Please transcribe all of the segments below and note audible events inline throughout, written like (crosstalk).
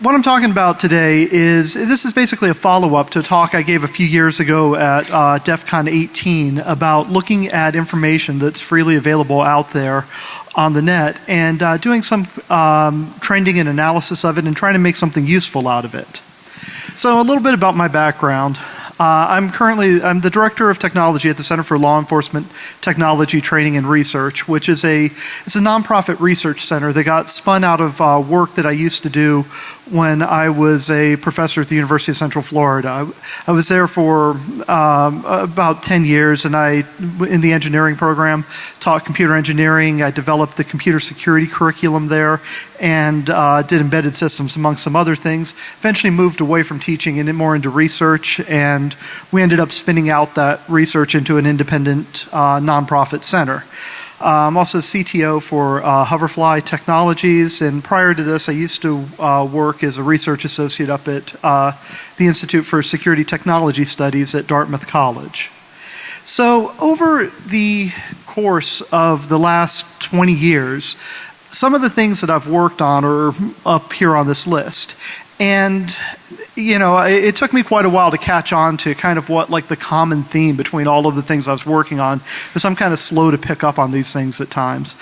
what I'm talking about today is this is basically a follow up to a talk I gave a few years ago at uh, DEF CON 18 about looking at information that's freely available out there on the net and uh, doing some um, trending and analysis of it and trying to make something useful out of it. So, a little bit about my background. Uh, I'm currently I'm the director of technology at the Center for Law Enforcement Technology Training and Research, which is a it's a nonprofit research center that got spun out of uh, work that I used to do when I was a professor at the University of Central Florida. I, was there for um, about 10 years and I, in the engineering program, taught computer engineering. I developed the computer security curriculum there and uh, did embedded systems among some other things. Eventually moved away from teaching and more into research and we ended up spinning out that research into an independent uh, nonprofit center. I'm also CTO for uh, Hoverfly Technologies, and prior to this, I used to uh, work as a research associate up at uh, the Institute for Security Technology Studies at Dartmouth College. So, over the course of the last 20 years, some of the things that I've worked on are up here on this list. And you know, it, it, took me quite a while to catch on to kind of what like the common theme between all of the things I was working on, because I'm kind of slow to pick up on these things at times.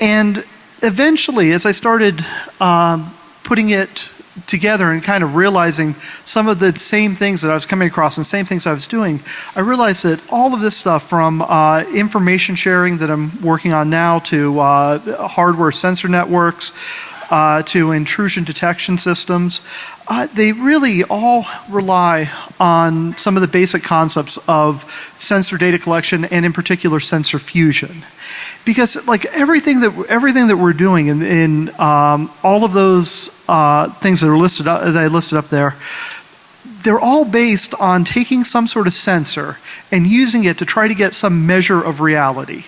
And eventually, as I started um, putting it together and kind of realizing some of the same things that I was coming across and same things I was doing, I realized that all of this stuff from uh, information sharing that I'm working on now to uh, hardware sensor networks, uh, to intrusion detection systems, uh, they really all rely on some of the basic concepts of sensor data collection and in particular sensor fusion. Because like everything that everything that we're doing in, in um, all of those uh, things that are listed up, that I listed up there, they're all based on taking some sort of sensor and using it to try to get some measure of reality.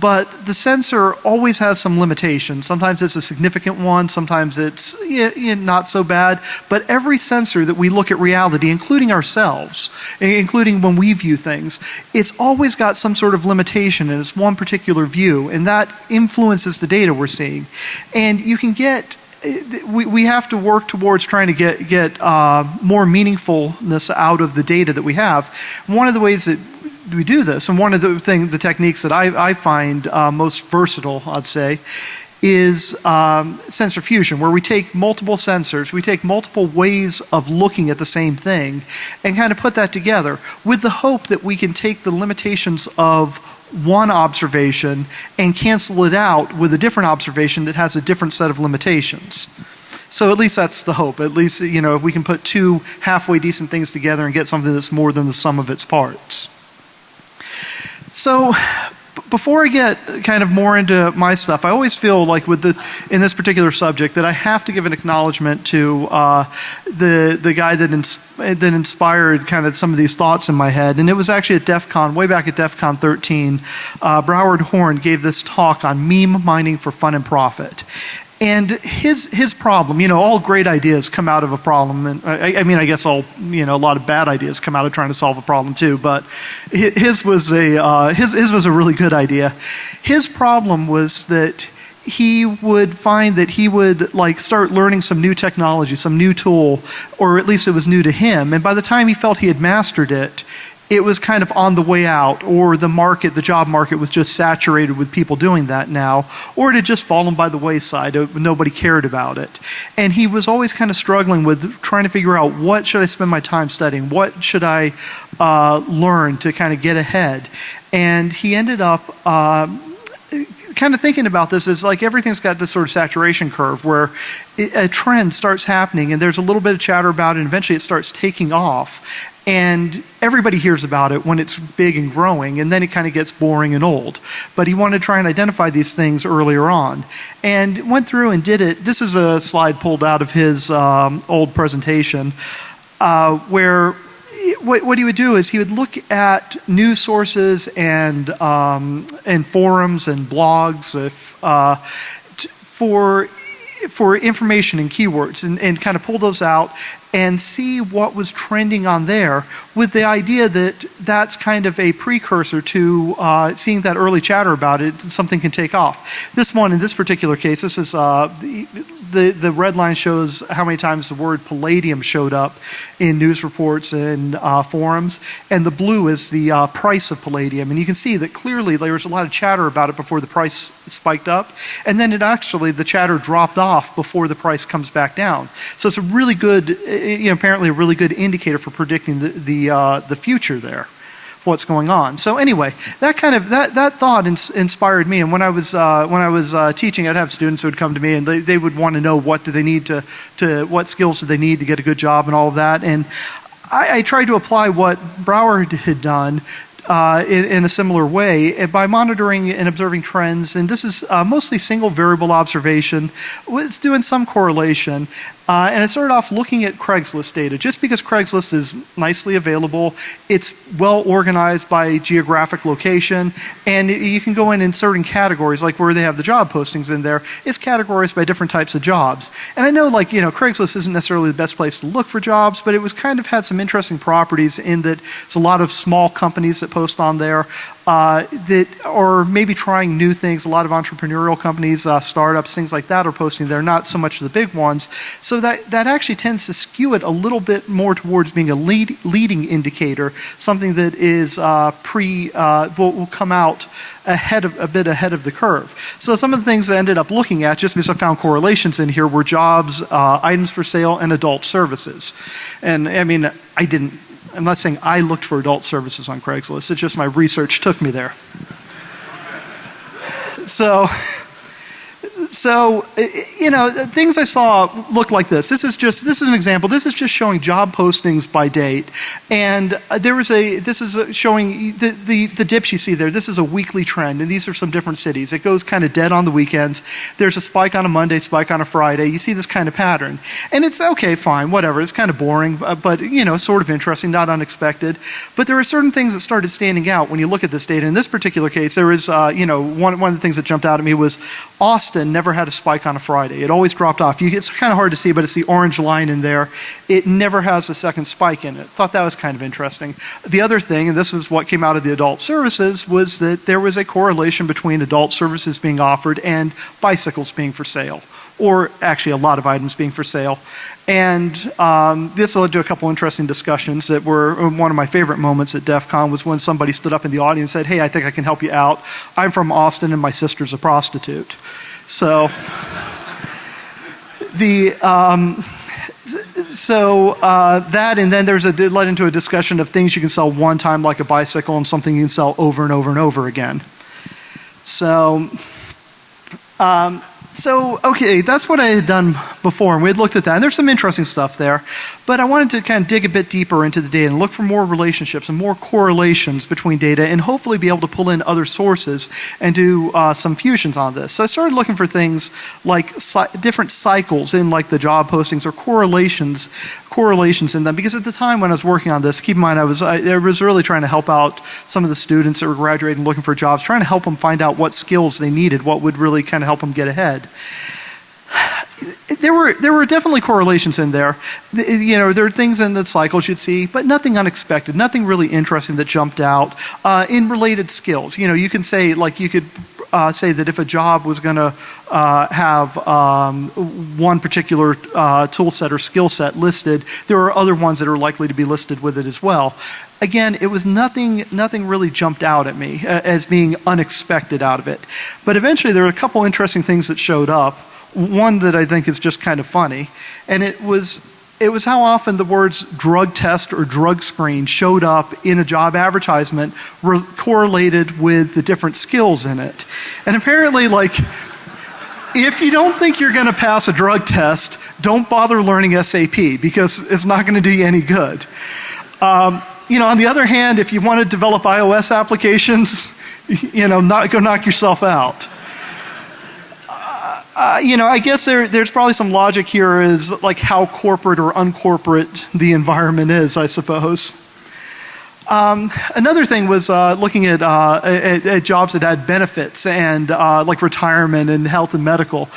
But the sensor always has some limitations. Sometimes it's a significant one, sometimes it's not so bad. But every sensor that we look at reality, including ourselves, including when we view things, it's always got some sort of limitation and it's one particular view, and that influences the data we're seeing. And you can get we, we have to work towards trying to get, get uh, more meaningfulness out of the data that we have. One of the ways that we do this, and one of the thing, the techniques that I, I find uh, most versatile, I'd say, is um, sensor fusion, where we take multiple sensors, we take multiple ways of looking at the same thing, and kind of put that together with the hope that we can take the limitations of one observation and cancel it out with a different observation that has a different set of limitations. So at least that's the hope. At least, you know, if we can put two halfway decent things together and get something that's more than the sum of its parts. So before I get kind of more into my stuff, I always feel like with the in this particular subject that I have to give an acknowledgement to uh, the the guy that ins- that inspired kind of some of these thoughts in my head, and it was actually at DEF CON, way back at DEF CON 13. Uh, Broward Horne gave this talk on meme mining for fun and profit, and his his problem, you know, all great ideas come out of a problem, and I, I, mean, I guess all you know, a lot of bad ideas come out of trying to solve a problem too. But his was a uh, his his was a really good idea. His problem was that he would find that he would like start learning some new technology, some new tool, or at least it was new to him. And by the time he felt he had mastered it, it was kind of on the way out, or the market, the job market was just saturated with people doing that now, or it had just fallen by the wayside. Uh, nobody cared about it. And he was always kind of struggling with trying to figure out what should I spend my time studying? What should I uh, learn to kind of get ahead? And he ended up. Uh, kind of thinking about this is like everything's got this sort of saturation curve where a trend starts happening and there's a little bit of chatter about it and eventually it starts taking off and everybody hears about it when it's big and growing, and then it kind of gets boring and old. But he wanted to try and identify these things earlier on. And went through and did it. This is a slide pulled out of his um, old presentation uh, where what, he would do is he would look at news sources and, um, and forums and blogs if, uh, for for information and keywords and, and kind of pull those out and see what was trending on there with the idea that that's kind of a precursor to uh, seeing that early chatter about it, something can take off. This one, in this particular case, this is uh, the, the red line shows how many times the word palladium showed up in news reports and uh, forums, and the blue is the uh, price of palladium. And you can see that clearly there was a lot of chatter about it before the price spiked up, and then it actually, the chatter dropped off before the price comes back down. So it's a really good, you know, apparently a really good indicator for predicting the, the, uh, the future there what's going on. So anyway, that kind of that that thought ins inspired me. And when I was uh, when I was uh, teaching, I'd have students who would come to me and they, they would want to know what do they need to to what skills do they need to get a good job and all of that. And I, I tried to apply what Broward had done uh, in, in, a similar way eh, by monitoring and observing trends. And this is uh, mostly single variable observation. It's doing some correlation. Uh, and I started off looking at Craigslist data. Just because Craigslist is nicely available, it's well organized by geographic location, and you can go in in certain categories, like where they have the job postings in there, it's categorized by different types of jobs. And I know, like, you know, Craigslist isn't necessarily the best place to look for jobs, but it was kind of had some interesting properties in that it's a lot of small companies that post on there uh, that are maybe trying new things. A lot of entrepreneurial companies, uh, startups, things like that are posting there, not so much the big ones. So that, that actually tends to skew it a little bit more towards being a lead, leading indicator, something that is uh, pre, uh, will, will come out ahead of, a bit ahead of the curve. So some of the things I ended up looking at, just because I found correlations in here, were jobs, uh, items for sale, and adult services. And I mean, I didn't I'm not saying I looked for adult services on Craigslist, it's just my research took me there. So, so you know things I saw look like this. This is just this is an example. This is just showing job postings by date, and uh, there was a this is showing the, the the dips you see there. This is a weekly trend, and these are some different cities. It goes kind of dead on the weekends. There's a spike on a Monday, spike on a Friday. You see this kind of pattern, and it's okay, fine, whatever. It's kind of boring, uh, but you know, sort of interesting, not unexpected. But there are certain things that started standing out when you look at this data. In this particular case, there was uh, you know one one of the things that jumped out at me was Austin never had a spike on a Friday. It always dropped off. You, it's kind of hard to see, but it's the orange line in there. It never has a second spike in it. Thought that was kind of interesting. The other thing, and this is what came out of the adult services, was that there was a correlation between adult services being offered and bicycles being for sale or actually a lot of items being for sale. And um, this led to a couple interesting discussions that were uh, one of my favorite moments at DEF CON was when somebody stood up in the audience and said, hey, I think I can help you out. I'm from Austin and my sister's a prostitute. So the um, so uh, that and then there's a it led into a discussion of things you can sell one time like a bicycle and something you can sell over and over and over again. So um, so, okay, that's what I had done before, and we had looked at that. And there's some interesting stuff there. But I wanted to kind of dig a bit deeper into the data and look for more relationships and more correlations between data and hopefully be able to pull in other sources and do uh, some fusions on this. So I started looking for things like different cycles in like the job postings or correlations correlations in them because at the time when I was working on this, keep in mind I was, I, I, was really trying to help out some of the students that were graduating looking for jobs, trying to help them find out what skills they needed, what would really kind of help them get ahead. There were, there were definitely correlations in there. You know, there are things in the cycles you'd see, but nothing unexpected, nothing really interesting that jumped out. Uh, in related skills, you know, you can say, like, you could uh, say that if a job was going to uh, have um, one particular uh, tool set or skill set listed, there are other ones that are likely to be listed with it as well. Again, it was nothing, nothing really jumped out at me uh, as being unexpected out of it. But eventually there were a couple interesting things that showed up. One that I think is just kind of funny, and it was it was how often the words drug test or drug screen showed up in a job advertisement correlated with the different skills in it. And apparently, like, if you don't think you're going to pass a drug test, don't bother learning SAP because it's not going to do you any good. Um, you know, on the other hand, if you want to develop iOS applications, (laughs) you know, not, go knock yourself out. Uh, you know, I guess there, there's probably some logic here is like how corporate or uncorporate the environment is, I suppose. Um, another thing was uh, looking at, uh, at, at, jobs that had benefits and uh, like retirement and health and medical.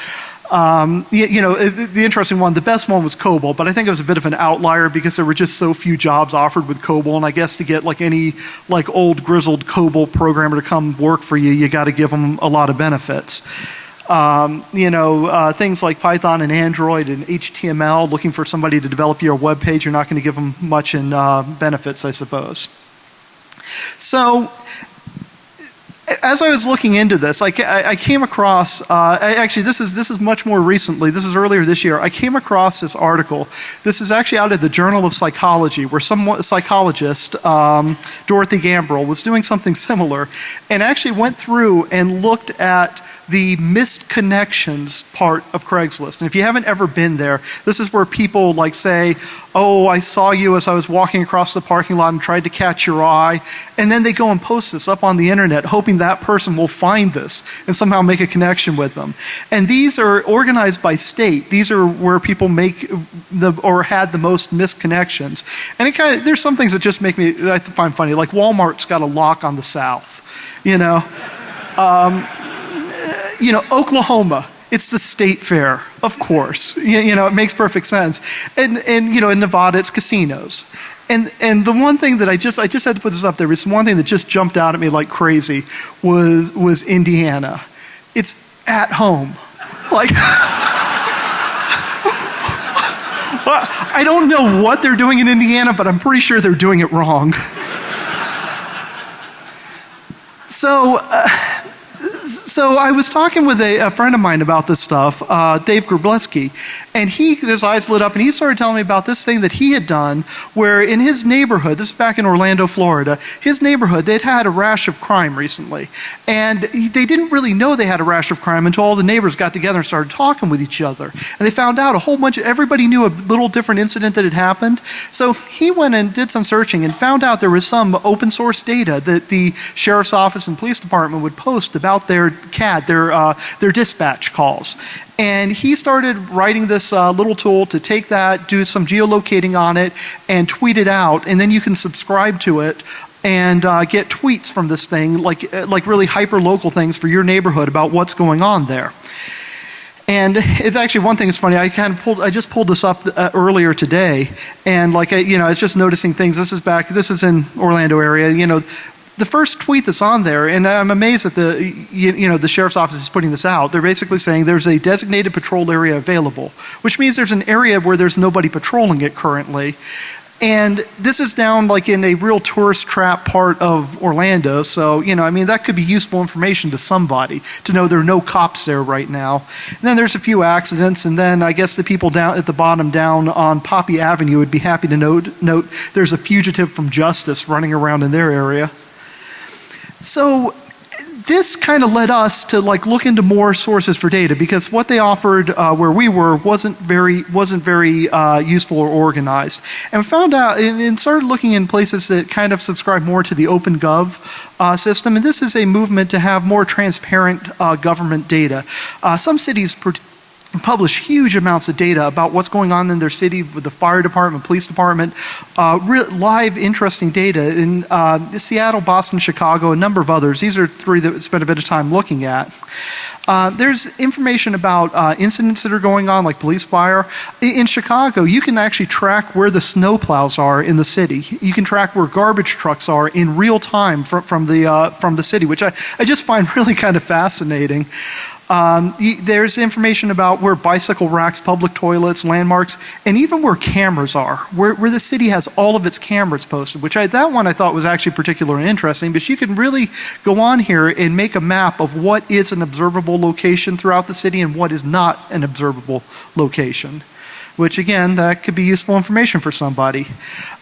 Um, you, you, know, the, the interesting one, the best one was COBOL, but I think it was a bit of an outlier because there were just so few jobs offered with COBOL, and I guess to get like any like old grizzled COBOL programmer to come work for you, you got to give them a lot of benefits. Um, you know, uh, things like Python and Android and HTML, looking for somebody to develop your web page, you're not going to give them much in uh, benefits, I suppose. So as I was looking into this, I, I came across, uh, actually this is, this is much more recently, this is earlier this year, I came across this article. This is actually out of the Journal of Psychology where some psychologist, um, Dorothy Gambrell, was doing something similar and actually went through and looked at the missed connections part of Craigslist. And if you haven't ever been there, this is where people like say, oh, I saw you as I was walking across the parking lot and tried to catch your eye. And then they go and post this up on the internet hoping that person will find this and somehow make a connection with them. And these are organized by state. These are where people make the, or had the most misconnections. And it kind of, there's some things that just make me, I find funny, like Walmart's got a lock on the South, you know. Um, you know, Oklahoma, it's the state fair, of course. You, you, know, it makes perfect sense. And, and, you know, in Nevada, it's casinos. And, and the one thing that I just, I just had to put this up there, was one thing that just jumped out at me like crazy was, was Indiana. It's at home. Like, (laughs) I don't know what they're doing in Indiana, but I'm pretty sure they're doing it wrong. (laughs) so, uh, so I was talking with a, a, friend of mine about this stuff, uh, Dave Grableski, and he, his eyes lit up and he started telling me about this thing that he had done where in his neighborhood, this is back in Orlando, Florida, his neighborhood, they'd had a rash of crime recently. And he, they didn't really know they had a rash of crime until all the neighbors got together and started talking with each other. And they found out a whole bunch of, everybody knew a little different incident that had happened. So he went and did some searching and found out there was some open source data that the sheriff's office and police department would post about their CAD, their, uh, their dispatch calls. And he started writing this uh, little tool to take that, do some geolocating on it, and tweet it out. And then you can subscribe to it and uh, get tweets from this thing, like, uh, like really hyper local things for your neighborhood about what's going on there. And it's actually one thing that's funny. I kind of pulled, I just pulled this up uh, earlier today, and like I, you know, I was just noticing things. This is back. This is in Orlando area. You know, the first tweet that's on there, and I'm amazed that the you, you, know the sheriff's office is putting this out. They're basically saying there's a designated patrol area available, which means there's an area where there's nobody patrolling it currently. And this is down like in a real tourist trap part of Orlando, so you know, I mean, that could be useful information to somebody to know there are no cops there right now. And then there's a few accidents, and then I guess the people down at the bottom down on Poppy Avenue would be happy to note, note there's a fugitive from justice running around in their area. So this kind of led us to like look into more sources for data because what they offered uh, where we were wasn't very wasn't very uh, useful or organized and found out and, started looking in places that kind of subscribe more to the OpenGov uh, system and this is a movement to have more transparent uh, government data. Uh, some cities publish huge amounts of data about what's going on in their city with the fire department, police department, uh, live interesting data in uh, Seattle, Boston, Chicago, a number of others. These are three that we spent a bit of time looking at. Uh, there's information about uh, incidents that are going on, like police fire. In, in, Chicago, you can actually track where the snowplows are in the city. You can track where garbage trucks are in real time from, from, the, uh, from the city, which I, I just (laughs) find really kind of fascinating. Um, there's information about where bicycle racks, public toilets, landmarks, and even where cameras are, where, where the city has all of its cameras posted, which I, that one I thought was actually particularly interesting, but you can really go on here and make a map of what is an observable location throughout the city and what is not an observable location which again, that could be useful information for somebody.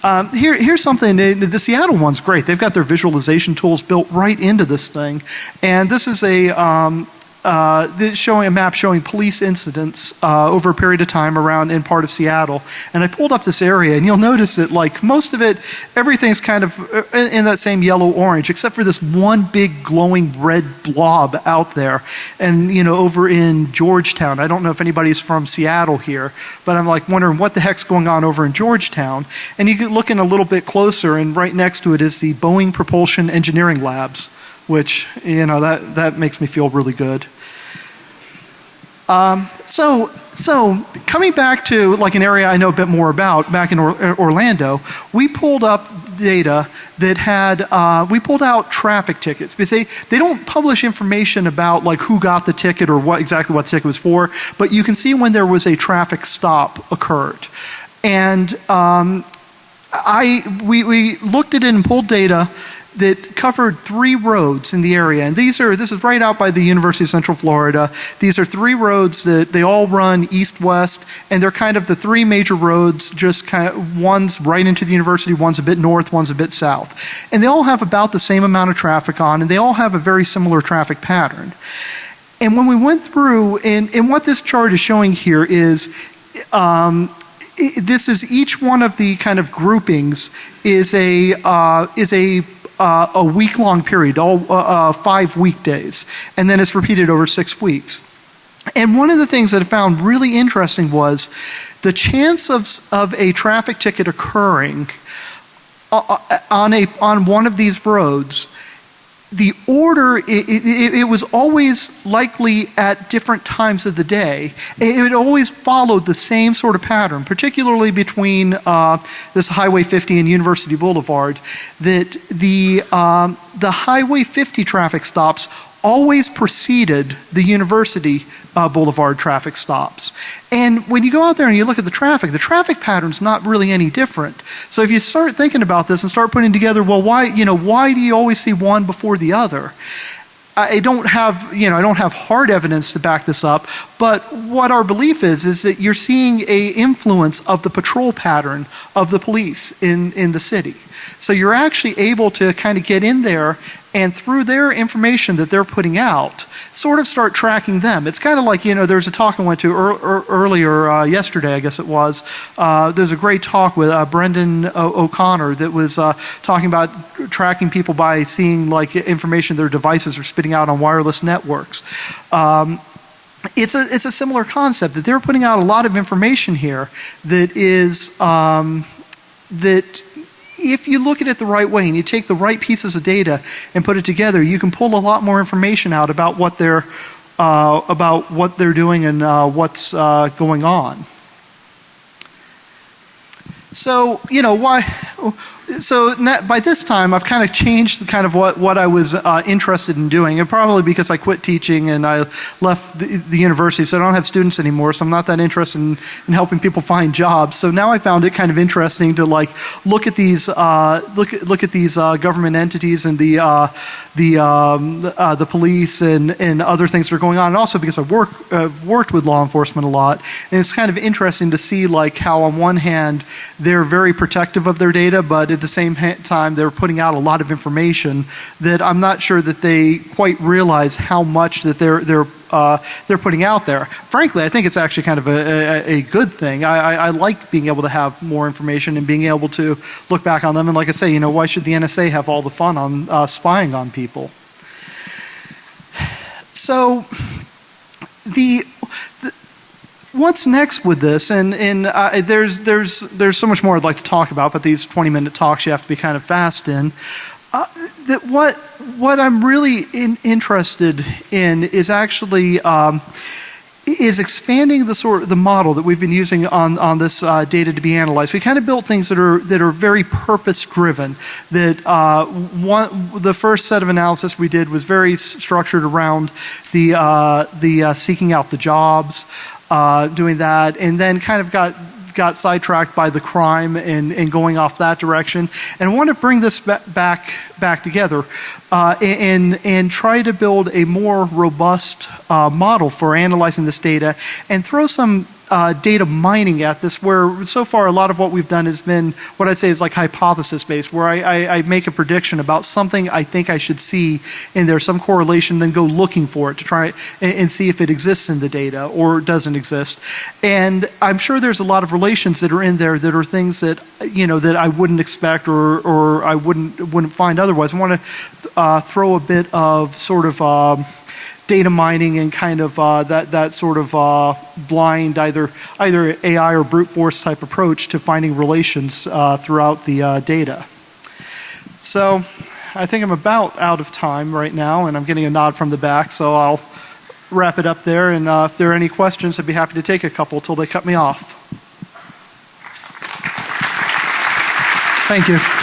Um, here, here's something, the Seattle one's great. They've got their visualization tools built right into this thing. And this is a, um, uh, showing a map showing police incidents uh, over a period of time around in part of Seattle. And I pulled up this area, and you'll notice that like most of it, everything's kind of uh, in, in that same yellow orange, except for this one big glowing red blob out there. And you know, over in Georgetown, I don't know if anybody's from Seattle here, but I'm like wondering what the heck's going on over in Georgetown. And you get looking a little bit closer, and right next to it is the Boeing Propulsion Engineering Labs which you know that that makes me feel really good. Um, so, so coming back to like an area I know a bit more about, back in or- Orlando, we pulled up data that had uh, we pulled out traffic tickets because they, they don't publish information about like who got the ticket or what exactly what the ticket was for, but you can see when there was a traffic stop occurred, and um, I we, we looked at it and pulled data that covered three roads in the area. And these are, this is right out by the University of Central Florida. These are three roads that they all run east west, and they're kind of the three major roads, just kind of one's right into the university, one's a bit north, one's a bit south. And they all have about the same amount of traffic on, and they all have a very similar traffic pattern. And when we went through, and, and what this chart is showing here is um, this is each one of the kind of groupings is a uh, is a uh, a week long period, all uh, uh, five weekdays, and then it's repeated over six weeks. And one of the things that I found really interesting was the chance of, of a traffic ticket occurring uh, uh, on, a, on one of these roads the order, it, it, it, was always likely at different times of the day. It, always followed the same sort of pattern, particularly between uh, this Highway 50 and University Boulevard, that the, um, the Highway 50 traffic stops always preceded the University uh, Boulevard traffic stops. And when you go out there and you look at the traffic, the traffic pattern's not really any different. So if you start thinking about this and start putting together, well, why, you know, why do you always see one before the other? I don't have, you know, I don't have hard evidence to back this up, but what our belief is is that you're seeing a influence of the patrol pattern of the police in, in the city. So you're actually able to kind of get in there and through their information that they're putting out, sort of start tracking them. It's kind of like, you know, there's a talk I went to er, er, earlier uh, yesterday, I guess it was. Uh, there's a great talk with uh, Brendan O'Connor that was uh, talking about tracking people by seeing like information their devices are spitting out on wireless networks. Um, it's a, it's a similar concept that they're putting out a lot of information here that is um, that if you look at it the right way and you take the right pieces of data and put it together, you can pull a lot more information out about what they're uh, about what they're doing and uh, what's uh, going on. So you know why so by this time I've kind of changed kind of what, what I was uh, interested in doing and probably because I quit teaching and I left the, the, university so I don't have students anymore so I'm not that interested in, in, helping people find jobs. So now I found it kind of interesting to like look at these uh, look, look at these uh, government entities and the uh, the um, uh, the police and, and other things that are going on. And also because I've worked with law enforcement a lot and it's kind of interesting to see like how on one hand they're very protective of their data but at the same time, they're putting out a lot of information that I'm not sure that they quite realize how much that they're they're uh, they're putting out there. Frankly, I think it's actually kind of a, a, a good thing. I, I, I, like being able to have more information and being able to look back on them. And like I say, you know, why should the NSA have all the fun on uh, spying on people? So the, the what's next with this? And, and uh, there's, there's, there's so much more I'd like to talk about, but these 20 minute talks you have to be kind of fast in. Uh, that what, what I'm really in, interested in is actually um, is expanding the sort the model that we've been using on, on this uh, data to be analyzed. We kind of built things that are that are very purpose driven. That uh, one the first set of analysis we did was very structured around the uh, the uh, seeking out the jobs uh, doing that, and then kind of got got sidetracked by the crime and, and going off that direction. And I want to bring this back back together uh, and and try to build a more robust uh, model for analyzing this data and throw some uh, data mining at this, where so far a lot of what we've done has been what I'd say is like hypothesis based, where I, I, I, make a prediction about something I think I should see in there, some correlation, then go looking for it to try and, and see if it exists in the data or doesn't exist. And I'm sure there's a lot of relations that are in there that are things that you know that I wouldn't expect or or I wouldn't wouldn't find otherwise. I want to uh, throw a bit of sort of. Um, data mining and kind of uh, that that sort of uh, blind either either AI or brute force type approach to finding relations uh, throughout the uh, data. So I think I'm about out of time right now, and I'm getting a nod from the back, so I'll wrap it up there, and uh, if there are any questions, I'd be happy to take a couple till they cut me off. Thank you.